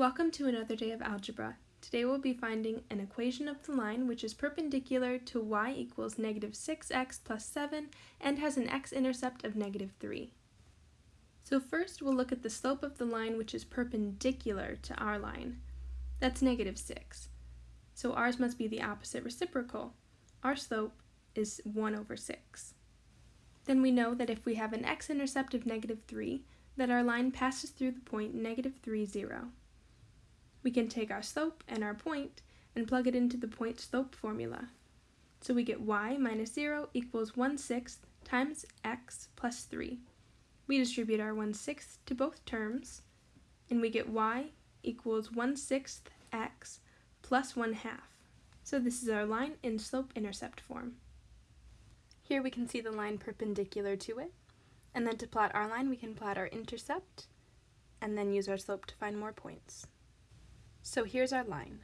Welcome to another day of algebra. Today we'll be finding an equation of the line which is perpendicular to y equals negative 6x plus 7 and has an x-intercept of negative 3. So first we'll look at the slope of the line which is perpendicular to our line. That's negative 6. So ours must be the opposite reciprocal. Our slope is 1 over 6. Then we know that if we have an x-intercept of negative 3, that our line passes through the point negative 3, 0. We can take our slope and our point and plug it into the point slope formula. So we get y minus 0 equals 1 sixth times x plus 3. We distribute our 1 sixth to both terms, and we get y equals 1 sixth x plus 1 half. So this is our line in slope-intercept form. Here we can see the line perpendicular to it, and then to plot our line we can plot our intercept, and then use our slope to find more points. So here's our line.